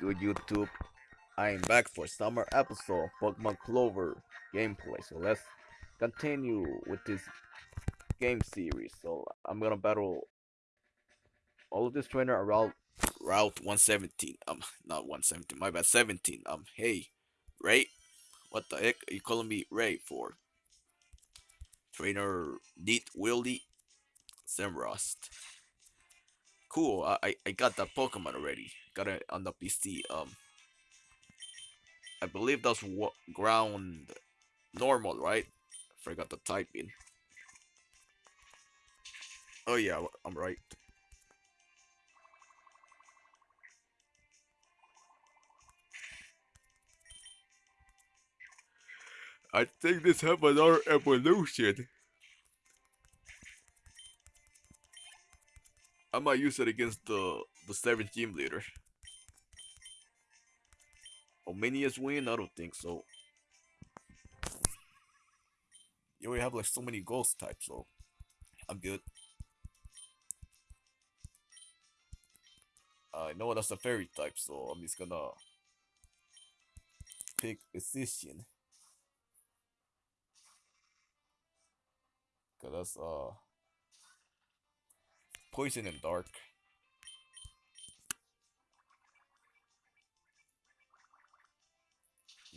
good YouTube? I am back for summer episode of Pokemon Clover gameplay. So let's continue with this game series. So I'm gonna battle all of this trainer around Route 117. Um, not 117. My bad. 17. Um, hey, Ray. What the heck are you calling me Ray for? Trainer Neat Wildy Samrost. Cool. I I got that Pokemon already. Got it on the PC. Um. I believe that's ground normal, right? Forgot the typing. Oh yeah, I'm right. I think this have another evolution. I might use it against the the seventh team leader. Ominius win? I don't think so. You already have like so many ghost types, so I'm good. I know that's a fairy type, so I'm just gonna pick Physician. Cause that's uh poison and dark.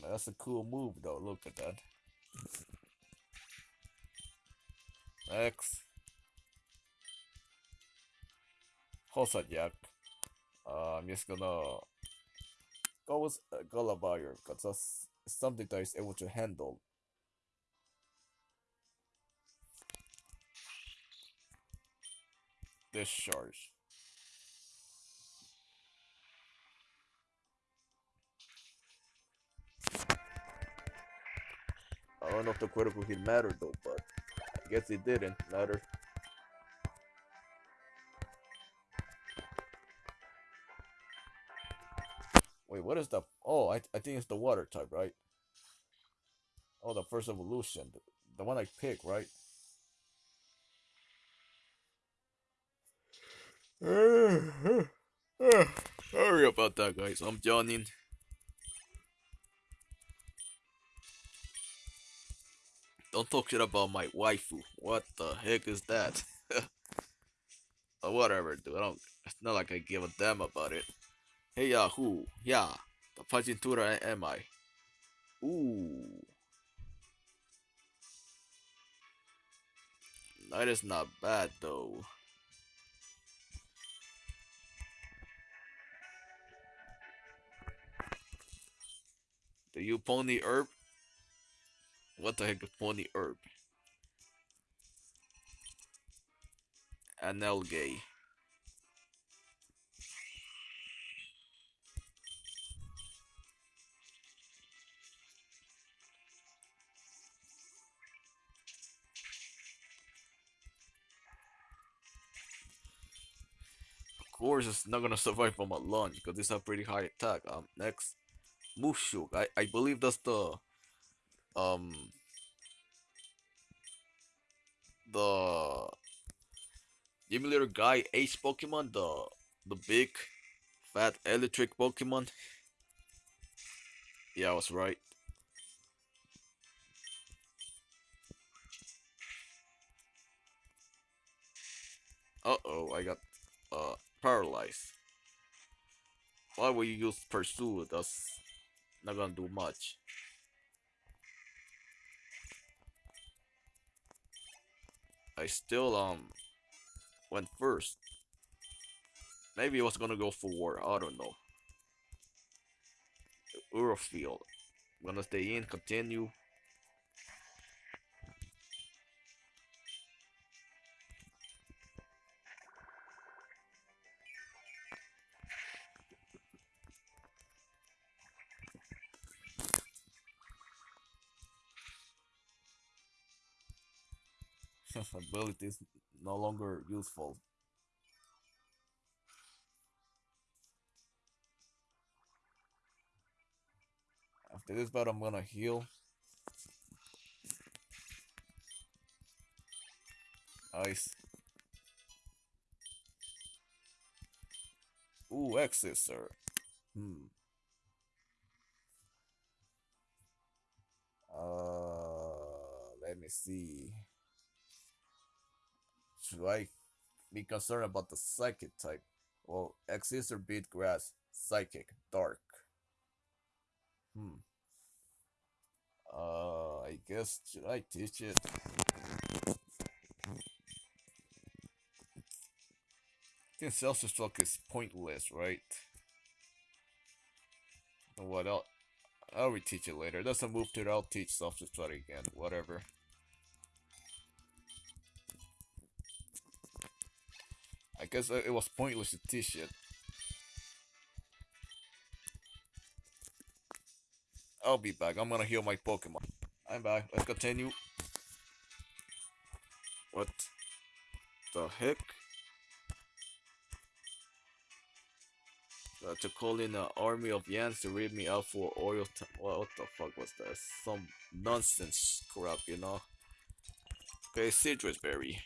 That's a cool move though, look at that. Next. Jack. Uh, I'm just gonna go with uh, Gulliver because that's something that is able to handle. Discharge. Don't know if the critical hit mattered though, but I guess it didn't matter. Wait, what is the... Oh, I, I think it's the water type, right? Oh, the first evolution. The, the one I picked, right? Sorry about that, guys. I'm yawning. Don't talk shit about my waifu. What the heck is that? or whatever, dude. I don't. It's not like I give a damn about it. Hey Yahoo, yeah, the Pagintura am I? Ooh. That is not bad though. Do you pony herb? What the heck is pony herb? Anelgay. course it's not gonna survive from a lunge because it's a pretty high attack. Um, next, Mushuk. I I believe that's the um the Emulator guy Ace Pokemon, the the big fat electric Pokemon. Yeah, I was right. Uh oh, I got uh paralyzed. Why would you use pursue? That's not gonna do much. I still um went first. Maybe I was gonna go for war. I don't know. Urfield. I'm gonna stay in, continue. Ability is no longer useful. After this battle, I'm gonna heal. Nice. Ooh, exit, sir. Hmm. Uh, let me see. Should I be concerned about the psychic type? Well, Exeter beat grass, psychic, dark. Hmm. Uh, I guess should I teach it? I think self-destruct is pointless, right? What else? I'll reteach it later. Doesn't move to it, I'll teach self-destruct again. Whatever. Guess it was pointless to teach it. I'll be back. I'm gonna heal my Pokemon. I'm back. Let's continue. What the heck? Uh, to call in an army of Yans to read me out for oil. what the fuck was that? Some nonsense crap, you know? Okay, Sitrus Berry.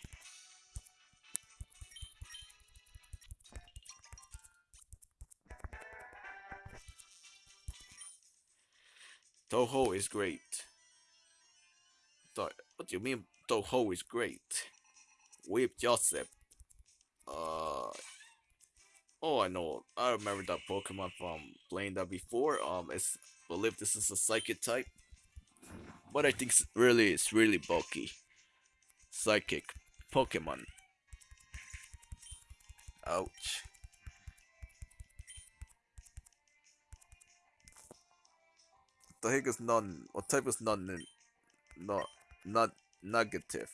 Toho is great. What do you mean Toho is great? Whip Joseph. Uh, oh, I know. I remember that Pokemon from playing that before. Um, it's I believe this is a Psychic type, but I think it's really it's really bulky. Psychic Pokemon. Ouch. The heck is non? What type is non? Not not negative.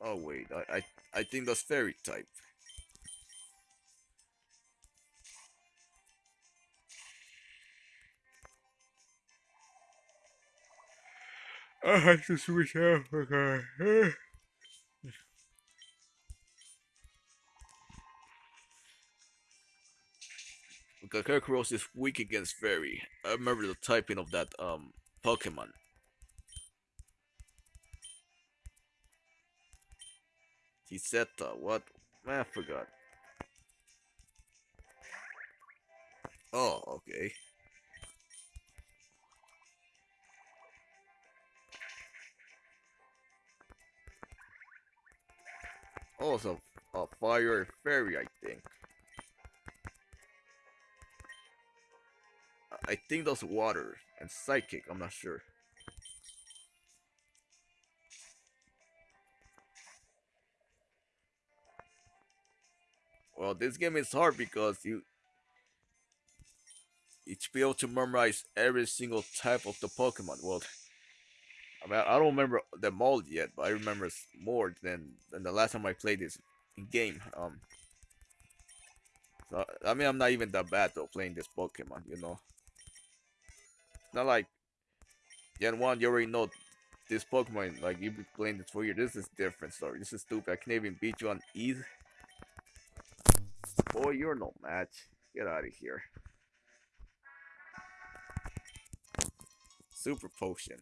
Oh wait, I I I think that's fairy type. I have to switch out. Okay. Kakaroos is weak against Fairy. I remember the typing of that um Pokemon. Tiseta, what? I forgot. Oh, okay. Also, a fire fairy, I think. I think that's water and psychic. I'm not sure. Well, this game is hard because you you should be able to memorize every single type of the Pokemon. Well, I mean, I don't remember them all yet, but I remember more than than the last time I played this game. Um, so I mean, I'm not even that bad though playing this Pokemon, you know. Not like Gen 1, you already know this Pokemon, like you've been playing this for years. This is different story. This is stupid. I can't even beat you on easy. Boy, you're no match. Get out of here. Super potion.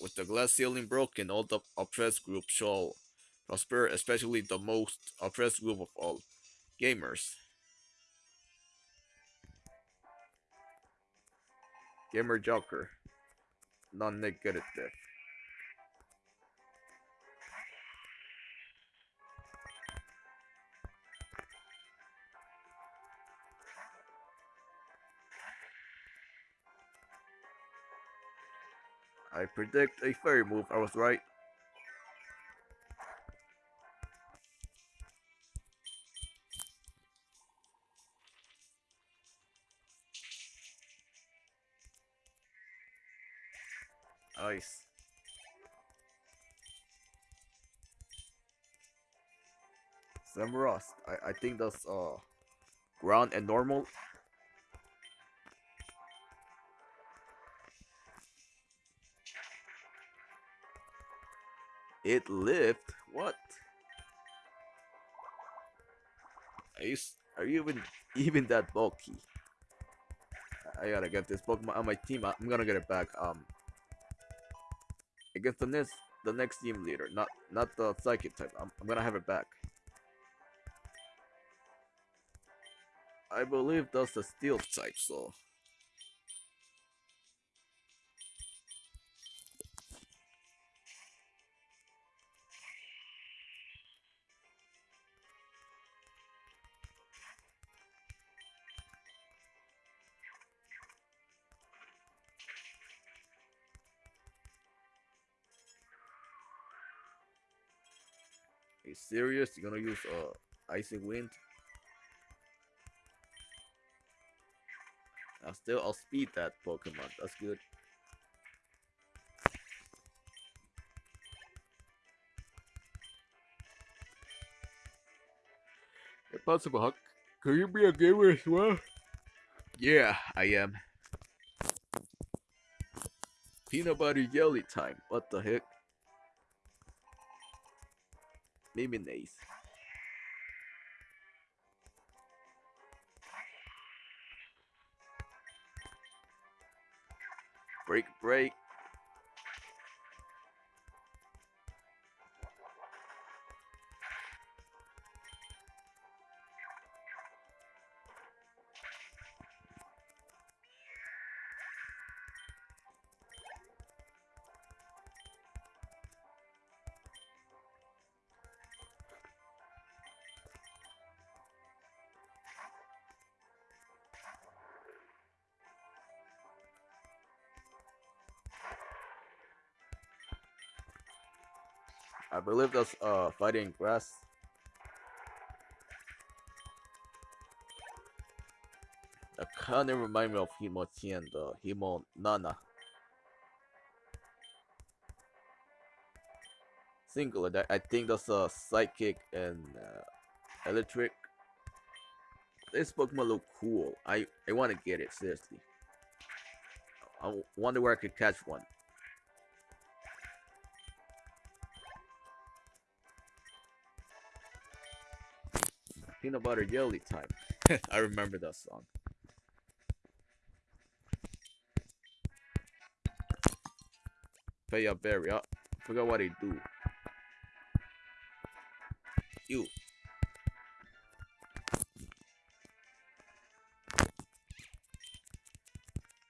With the glass ceiling broken, all the oppressed group shall prosper, especially the most oppressed group of all, gamers. Gamer Joker, non-negative. I predict a fairy move. I was right. Samurott. I, I think that's uh ground and normal. It lived? What? Are you, are you even even that bulky? I gotta get this Pokemon on my team. I'm gonna get it back. Um, against the next the next team leader, not not the psychic type. I'm, I'm gonna have it back. I believe that's the steel type, so Are you serious? You're gonna use uh icy wind? Still I'll speed that Pokemon. That's good. If possible, Huck, could you be a gamer as well? Yeah, I am. Peanut butter jelly time. What the heck? Maybe nice. Break, break. I believe that's uh fighting grass. That kind of remind me of Himochi and uh, Himo Nana. Singular, that I think that's a psychic and uh, electric. This Pokemon look cool. I I want to get it seriously. I wonder where I could catch one. Peanut butter jelly time. I remember that song. Pay a berry. I forgot what they do. You.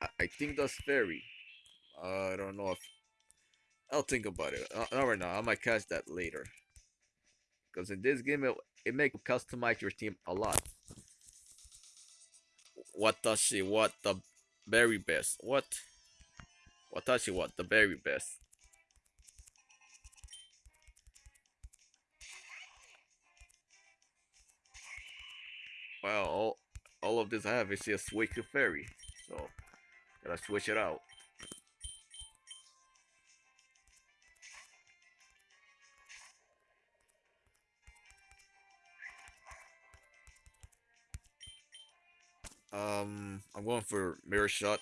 I, I think that's fairy. I don't know if I'll think about it. Uh, not right now. I might catch that later. Because in this game, it, it make customize your team a lot. What does she what the very best? What? What she want the very best? Well, all, all of this I have is just to fairy, so gotta switch it out. Um, I'm going for mirror shot.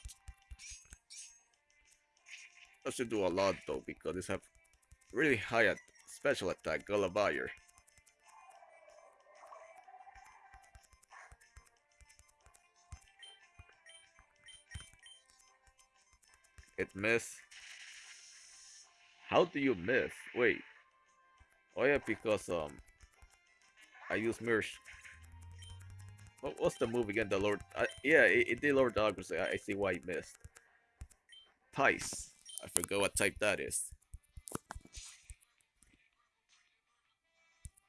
I should do a lot though because this have really high at special attack Gulliver. It miss. How do you miss? Wait. Oh yeah, because um, I use mirror. What, what's the move again? The Lord. Uh, yeah, it, it did Lord Doggers. I, I see why he missed. Tice. I forgot what type that is.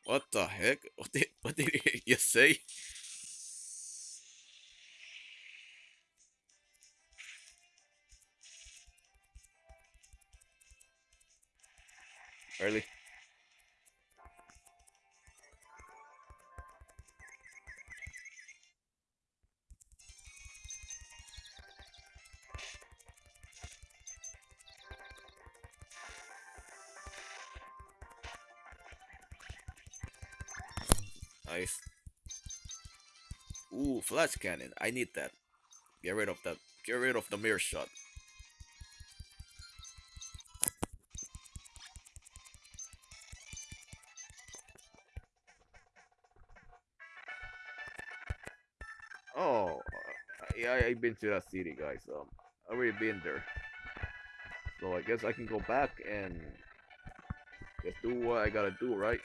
What the heck? What did what did you say? Early. Nice. Ooh, flash cannon. I need that. Get rid of that. Get rid of the mirror shot. Oh, yeah, I've been to that city, guys. Um, I've already been there. So I guess I can go back and just do what I gotta do, right?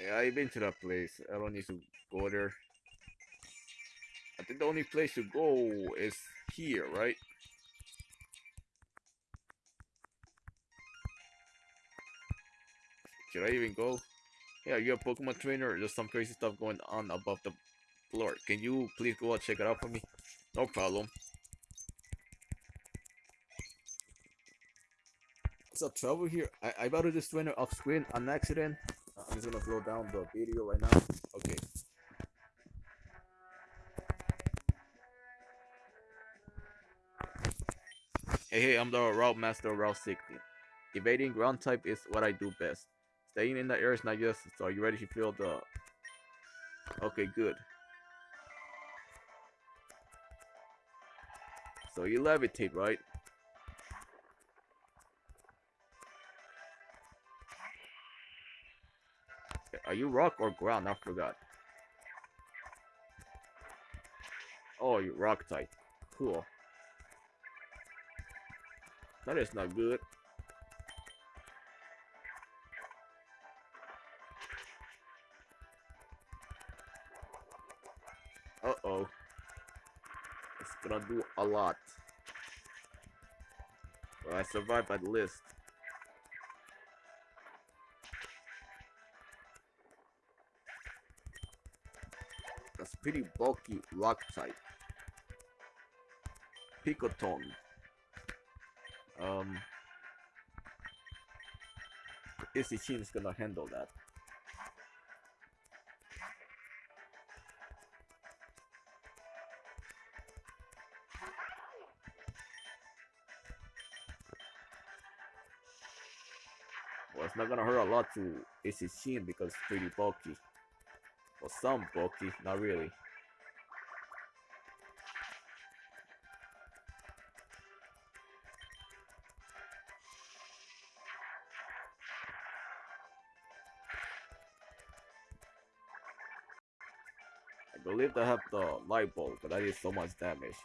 Yeah, I've been to that place. I don't need to go there. I think the only place to go is here, right? Should I even go? Yeah, you're a Pokemon trainer. There's some crazy stuff going on above the floor. Can you please go and check it out for me? No problem. What's up, trouble here? I, I battled this trainer off screen on accident. I'm just gonna slow down the video right now. Okay. Hey, hey, I'm the Route Master Route 60. Evading ground type is what I do best. Staying in the air is not just, so are you ready to feel the... Okay, good. So you levitate, right? Are you rock or ground? I forgot. Oh, you rock type. Cool. That is not good. Uh-oh. It's gonna do a lot. I survived at least. That's pretty bulky rock type. Picoton. Um, is gonna handle that. Well, it's not gonna hurt a lot to Izzy because it's pretty bulky. Well, some bulky, not really. I believe they have the light bulb, but that is so much damage.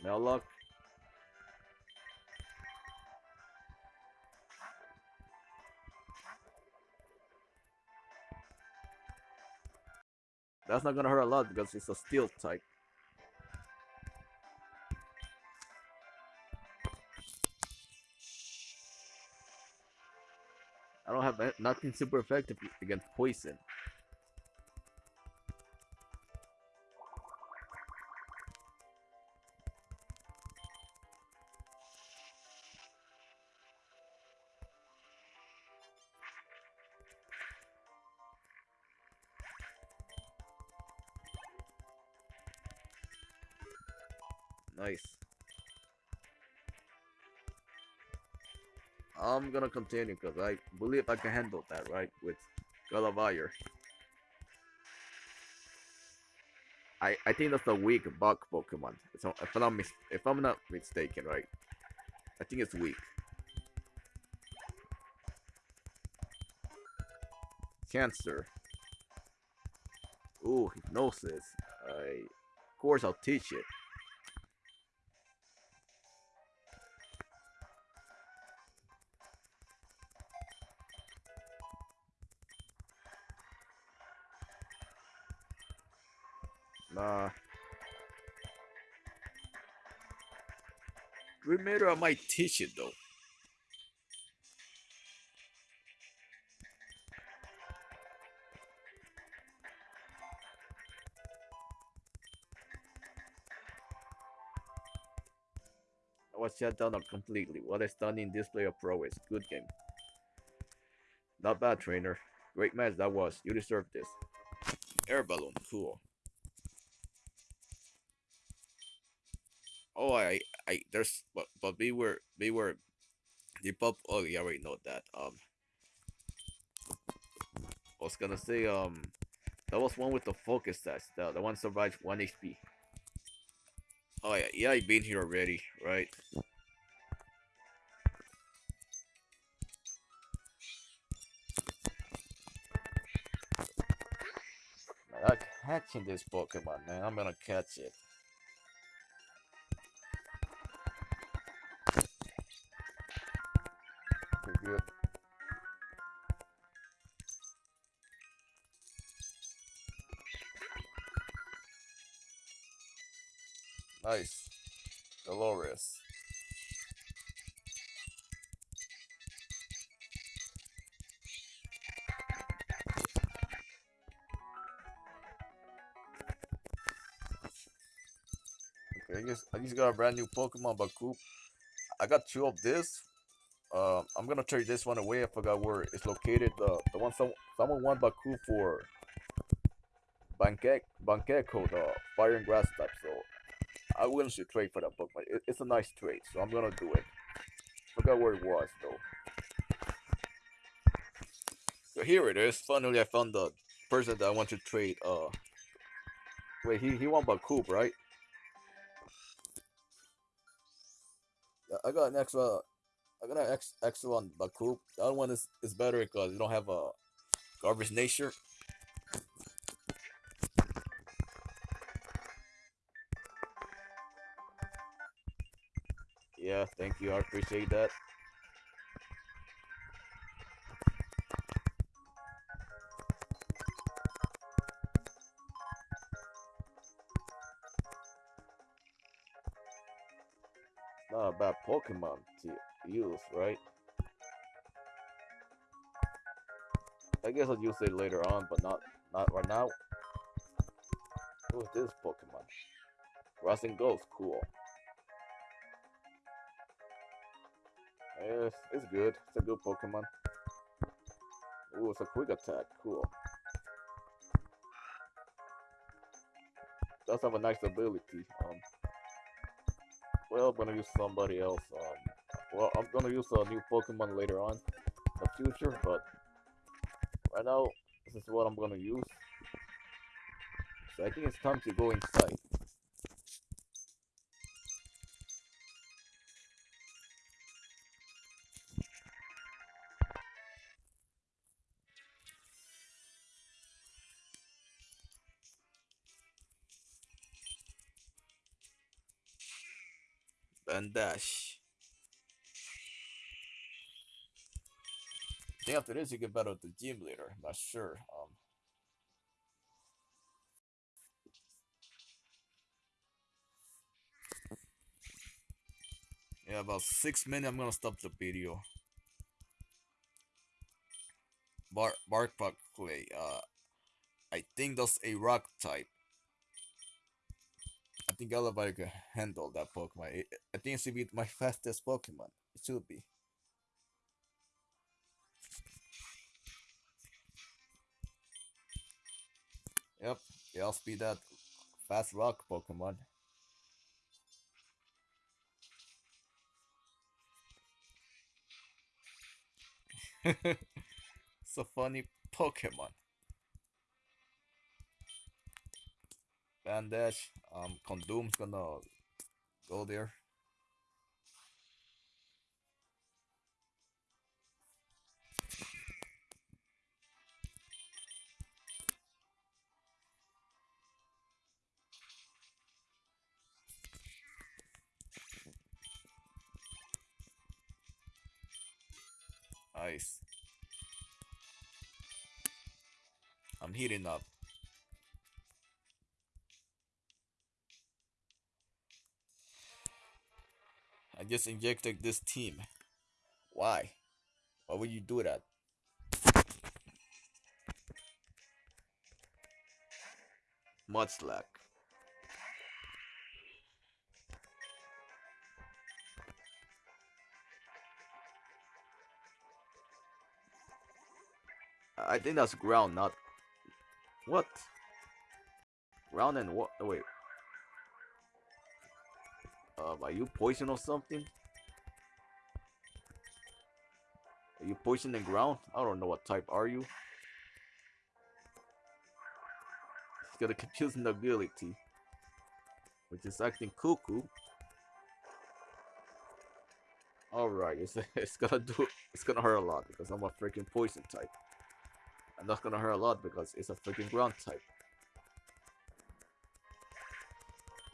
Smell luck. That's not gonna hurt a lot because it's a steel type. I don't have eh, nothing super effective against poison. Nice. I'm gonna continue because I believe I can handle that, right? With Galavire. I I think that's a weak bug Pokemon. So if I'm not if I'm not mistaken, right? I think it's weak. Cancer. Ooh, hypnosis. I, of course, I'll teach it. Remember, I might teach it though. I was shut down completely. What a stunning display of prowess. Good game. Not bad, trainer. Great match that was. You deserve this. Air balloon, cool. Oh, I, I, there's, but, but we were we were The pop. Oh, you already know that. Um, I was gonna say, um, that was one with the focus sash. The, the one survived 1 HP. Oh yeah, yeah, I've been here already, right? I'm catching this Pokemon, man. I'm gonna catch it. Nice. Dolores. Okay, I guess I just got a brand new Pokemon Bacoup. I got two of this. Uh, I'm gonna trade this one away. I forgot where it's located. The the one some someone want Baku for Bankek Bankeko, the fire and grass type. So I willing to trade for that Pokemon. It, it's a nice trade, so I'm gonna do it. Forgot where it was though. So here it is. Finally, I found the person that I want to trade. Uh, wait, he he want Bakub, right? Yeah, I got an extra. I got an ex, extra on Bakub. The other one is is better because you don't have a garbage nature. Yeah, thank you. I appreciate that. Not a bad Pokemon to use, right? I guess I'll use it later on, but not not right now. Who's this Pokemon? Rising Ghost, cool. It's good. It's a good Pokemon. Ooh, it's a quick attack. Cool. Does have a nice ability. Um. Well, I'm gonna use somebody else. Um. Well, I'm gonna use a new Pokemon later on in the future, but right now, this is what I'm gonna use. So I think it's time to go inside. Dash. I think after this you can battle the gym leader. I'm not sure. Um, yeah, about six minutes. I'm gonna stop the video. Bark Bark Clay. Uh, I think that's a rock type. I think Elevate can handle that Pokemon. I think it should be my fastest Pokemon. It should be. Yep, I'll speed that fast rock Pokemon. it's a funny Pokemon. Bandage, um, gonna go there. Nice. I'm heating up. I just injected this team. Why? Why would you do that? Much luck. I think that's ground, not what? Ground and what? Wait. Um, are you poison or something? Are you poison the ground? I don't know what type are you. get a confusing ability, which is acting cuckoo. Alright, it's, it's gonna do it's gonna hurt a lot because I'm a freaking poison type. And that's gonna hurt a lot because it's a freaking ground type.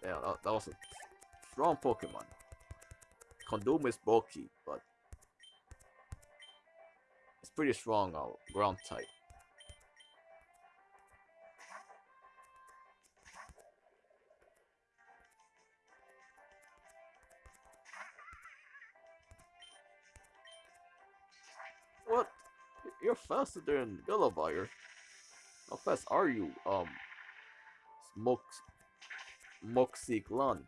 Yeah, that, that was a strong Pokemon. Condom is bulky, but it's pretty strong uh, ground type. What? You're faster than Billabire. How fast are you, um, Smoke, Moxie Clan?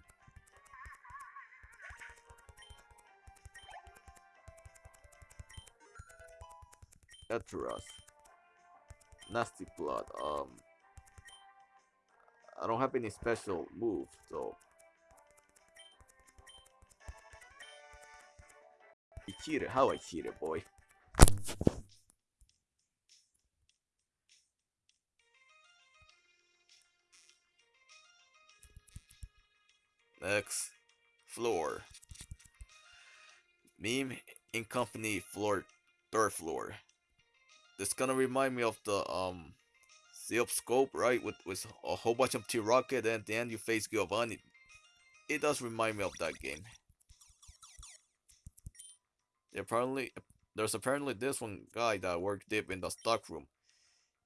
Eteras. Nasty Plot. Um, I don't have any special move, so. You cheated. How I cheated, boy. Next, floor. Meme in company floor, third floor. This gonna remind me of the um, Zip scope, right? With with a whole bunch of T-Rocket, and at the end you face Giovanni. It does remind me of that game. Apparently, there's apparently this one guy that worked deep in the stockroom,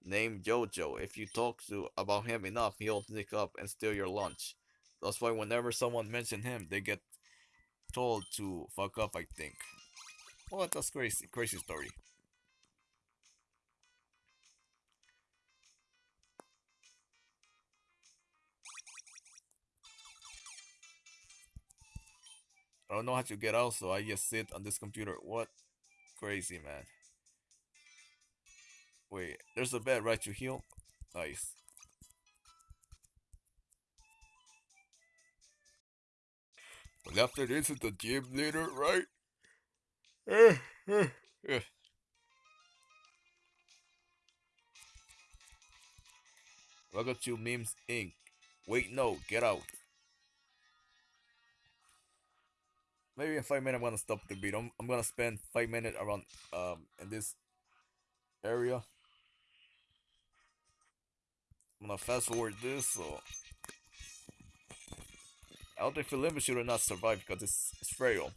named Jojo. If you talk to about him enough, he'll sneak up and steal your lunch. That's why whenever someone mentions him, they get told to fuck up. I think. What? That's crazy. Crazy story. I don't know how to get out, so I just sit on this computer. What? Crazy, man. Wait, there's a bed right to heal. Nice. But after this is the gym leader, right? Welcome to Memes Inc. Wait, no, get out. Maybe in five minutes I'm gonna stop the beat. I'm, I'm gonna spend five minutes around um in this area. I'm gonna fast forward this so I don't think Philippa should not survived because it's, it's frail.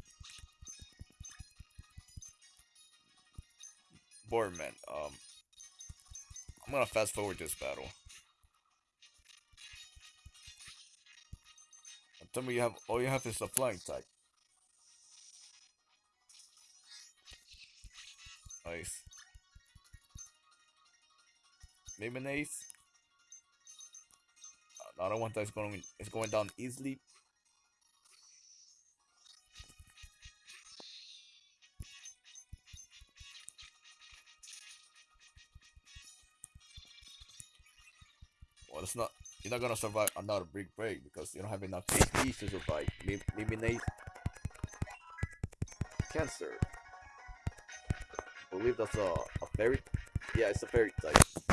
Boardman, um I'm gonna fast forward this battle. Tell me you have all you have is a flying type. Nice. Maybe an ace. Uh, another one that's going is going down easily. Well, it's not. You're not gonna survive another big break because you don't have enough HP to survive. Ace. Cancer believe that's a, a fairy. Yeah, it's a fairy type.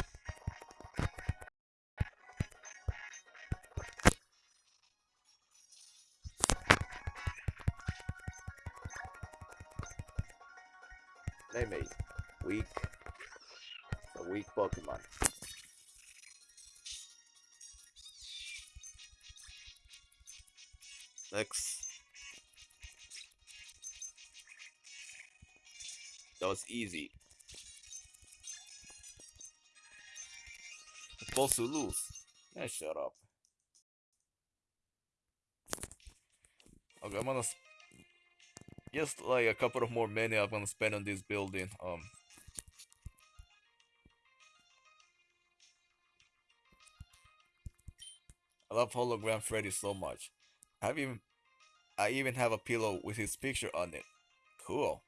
Easy. Supposed to lose. Yeah, shut up. Okay, I'm gonna just like a couple of more minutes I'm gonna spend on this building. Um I love hologram Freddy so much. I even I even have a pillow with his picture on it. Cool.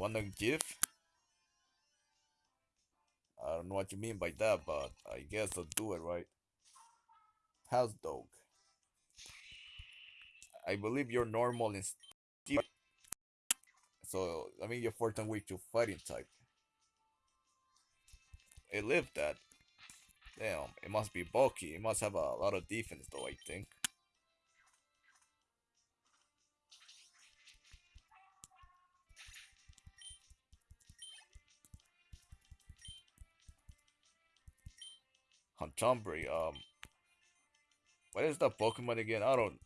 Wanna give? I don't know what you mean by that, but I guess I'll do it, right? House dog. I believe you're normal in So I mean your fourth week to fighting type. It lived that. Damn, it must be bulky. It must have a lot of defense though, I think. Hanchambre, um what is that Pokemon again? I don't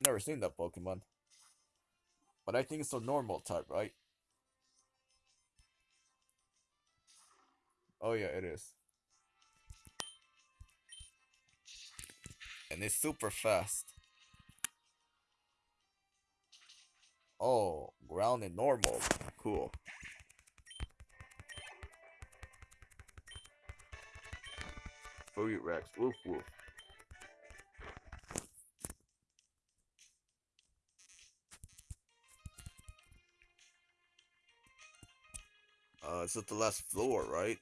never seen that Pokemon. But I think it's a normal type, right? Oh yeah, it is. And it's super fast. Oh, ground and normal. Cool. Furry Rex. Woof woof. Uh, it's at the last floor, right?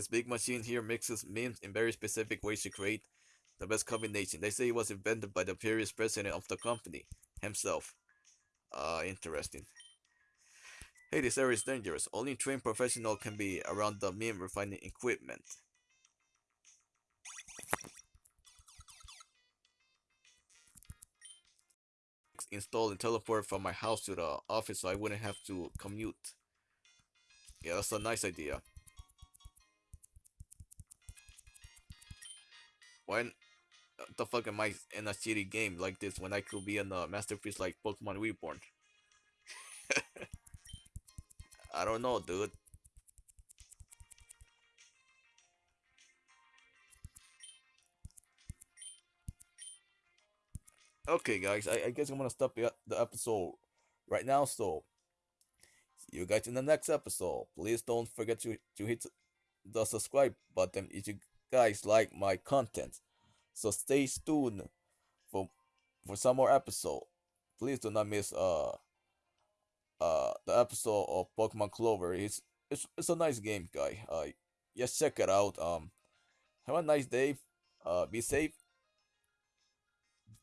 This big machine here mixes memes in very specific ways to create the best combination. They say it was invented by the previous president of the company himself. Uh, interesting. Hey, this area is dangerous. Only trained professional can be around the meme refining equipment. Install and teleport from my house to the office so I wouldn't have to commute. Yeah, that's a nice idea. Why the fuck am I in a shitty game like this when I could be in a masterpiece like Pokemon Reborn? I don't know, dude. Okay, guys, I, I guess I'm gonna stop the, the episode right now. So, see you guys in the next episode. Please don't forget to, to hit the subscribe button if you guys like my content. So stay tuned for for some more episode. Please do not miss uh uh the episode of Pokemon Clover. It's it's it's a nice game, guy. Uh, just check it out. Um, have a nice day. Uh, be safe